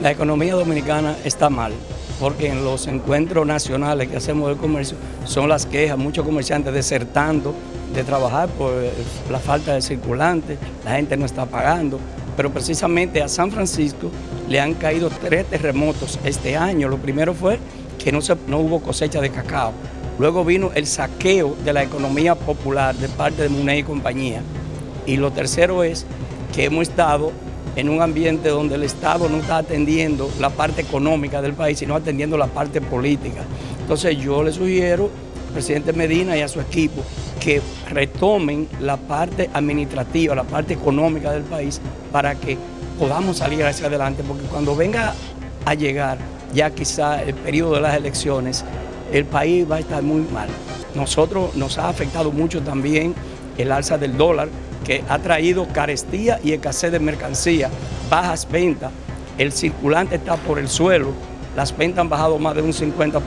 La economía dominicana está mal, porque en los encuentros nacionales que hacemos del comercio son las quejas, muchos comerciantes desertando de trabajar por la falta de circulante, la gente no está pagando, pero precisamente a San Francisco le han caído tres terremotos este año. Lo primero fue que no, hubo cosecha de cacao, luego vino el saqueo de la economía popular de parte de Muney y compañía, y lo tercero es que hemos estado en un ambiente donde el Estado no está atendiendo la parte económica del país, sino atendiendo la parte política. Entonces yo le sugiero al presidente Medina y a su equipo que retomen la parte administrativa, la parte económica del país para que podamos salir hacia adelante, porque cuando venga a llegar ya quizá el periodo de las elecciones, el país va a estar muy mal. Nosotros nos ha afectado mucho también el alza del dólar, que ha traído carestía y escasez de mercancía, bajas ventas, el circulante está por el suelo, las ventas han bajado más de un 50%.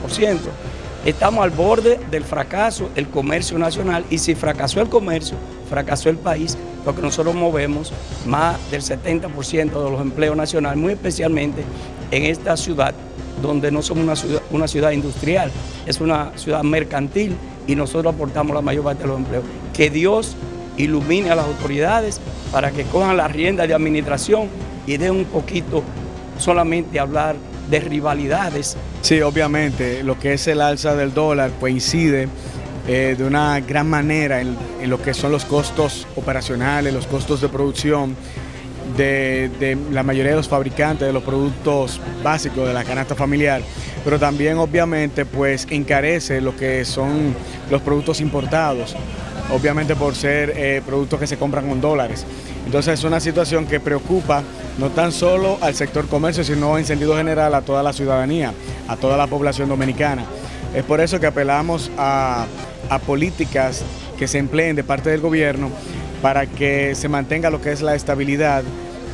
Estamos al borde del fracaso del comercio nacional y si fracasó el comercio, fracasó el país, porque nosotros movemos más del 70% de los empleos nacionales, muy especialmente en esta ciudad, donde no somos una ciudad, una ciudad industrial, es una ciudad mercantil y nosotros aportamos la mayor parte de los empleos. Que Dios ilumine a las autoridades para que cojan la rienda de administración y den un poquito solamente hablar de rivalidades. Sí, obviamente, lo que es el alza del dólar coincide eh, de una gran manera en, lo que son los costos operacionales, los costos de producción de, de, la mayoría de los fabricantes de los productos básicos de la canasta familiar, pero también obviamente pues encarece lo que son los productos importados obviamente por ser eh, productos que se compran con dólares. Entonces es una situación que preocupa no tan solo al sector comercio, sino en sentido general a toda la ciudadanía, a toda la población dominicana. Es por eso que apelamos a, a políticas que se empleen de parte del gobierno para que se mantenga lo que es la estabilidad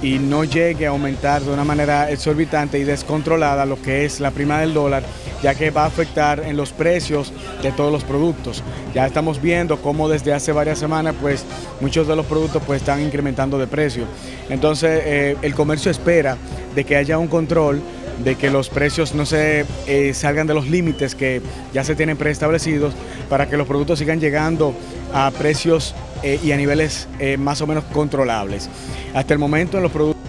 y no llegue a aumentar de una manera exorbitante y descontrolada lo que es la prima del dólar, ya que va a afectar en los precios de todos los productos. Ya estamos viendo cómo desde hace varias semanas pues muchos de los productos pues están incrementando de precio. Entonces eh, el comercio espera de que haya un control de que los precios no se eh, salgan de los límites que ya se tienen preestablecidos para que los productos sigan llegando a precios eh, y a niveles eh, más o menos controlables. Hasta el momento en los productos